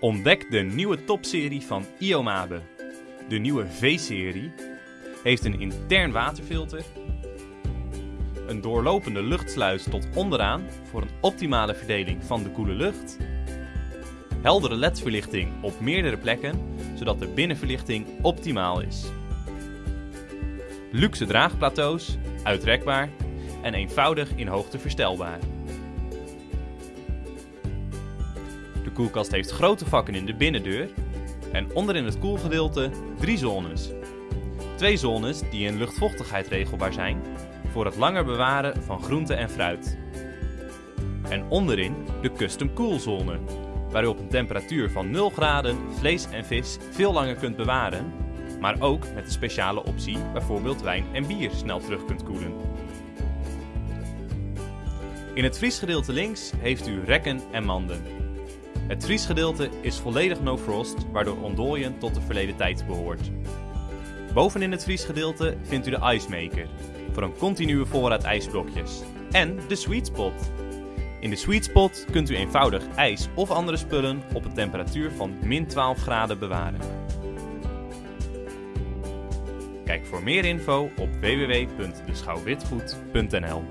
Ontdek de nieuwe topserie van Iomabe. De nieuwe V-serie heeft een intern waterfilter, een doorlopende luchtsluis tot onderaan voor een optimale verdeling van de koele lucht, heldere LED-verlichting op meerdere plekken zodat de binnenverlichting optimaal is, luxe draagplateaus, uitrekbaar en eenvoudig in hoogte verstelbaar. Koelkast heeft grote vakken in de binnendeur en onderin het koelgedeelte drie zones. Twee zones die in luchtvochtigheid regelbaar zijn voor het langer bewaren van groente en fruit. En onderin de custom koelzone, waar u op een temperatuur van 0 graden vlees en vis veel langer kunt bewaren, maar ook met de speciale optie bijvoorbeeld wijn en bier snel terug kunt koelen. In het vriesgedeelte links heeft u rekken en manden. Het vriesgedeelte is volledig no frost, waardoor ontdooien tot de verleden tijd behoort. Bovenin het vriesgedeelte vindt u de Ice Maker, voor een continue voorraad ijsblokjes. En de Sweet Spot. In de Sweet Spot kunt u eenvoudig ijs of andere spullen op een temperatuur van min 12 graden bewaren. Kijk voor meer info op www.deschouwwitgoed.nl